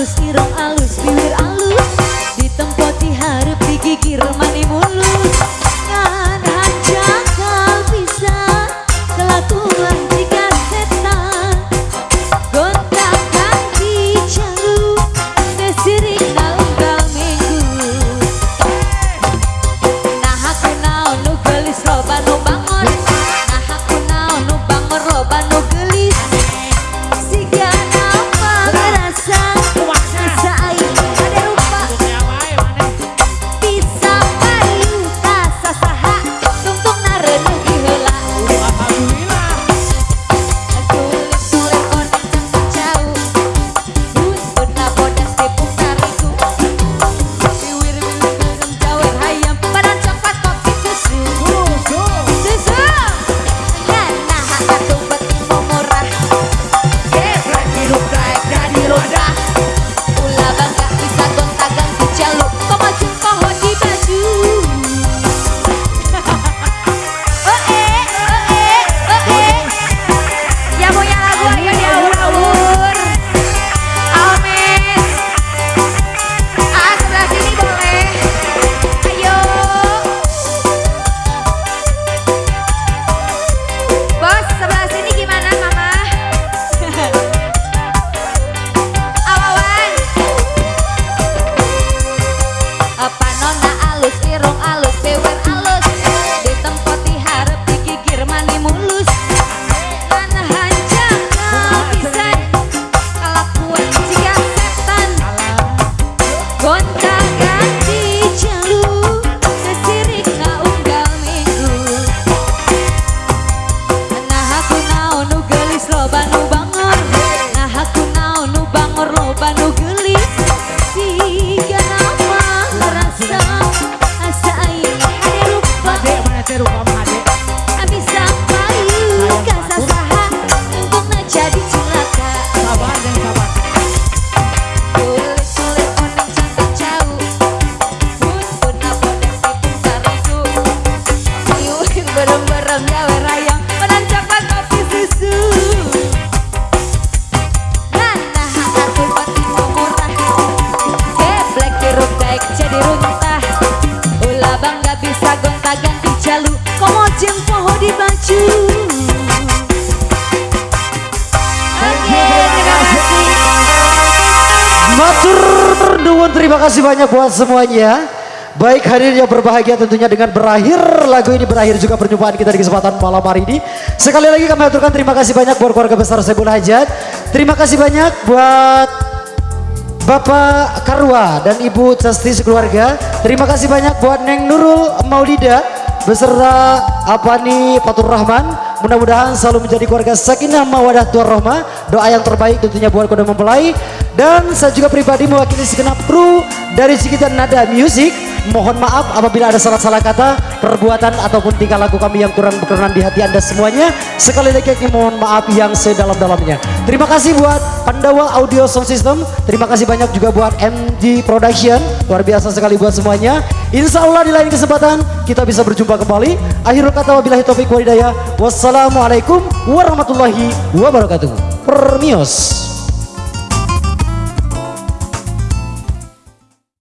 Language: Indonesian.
alus irong alus bibir alus ditempo diharap digigir manimun Gracias. Oke terima kasih terima kasih banyak buat semuanya Baik hadirnya berbahagia tentunya dengan berakhir lagu ini berakhir juga perjumpaan kita di kesempatan malam hari ini. Sekali lagi kami aturkan terima kasih banyak buat keluarga besar Sebul Hajat. Terima kasih banyak buat Bapak Karwa dan Ibu Cesti sekeluarga. Terima kasih banyak buat Neng Nurul Maulida beserta Apani Fatur Rahman. Mudah-mudahan selalu menjadi keluarga sakinah mawadah rahmah. Doa yang terbaik tentunya buat kode mempelai. Dan saya juga pribadi mewakili segenap kru dari Cikitan Nada Music. Mohon maaf apabila ada salah-salah kata, perbuatan ataupun tingkah laku kami yang kurang berkenan di hati anda semuanya. Sekali lagi kami mohon maaf yang sedalam-dalamnya. Terima kasih buat Pandawa Audio Sound System. Terima kasih banyak juga buat MG Production. Luar biasa sekali buat semuanya. Insya Allah di lain kesempatan kita bisa berjumpa kembali. Akhirul kata wabillahi taufiq walhidayah. Wassalamualaikum warahmatullahi wabarakatuh. Permios.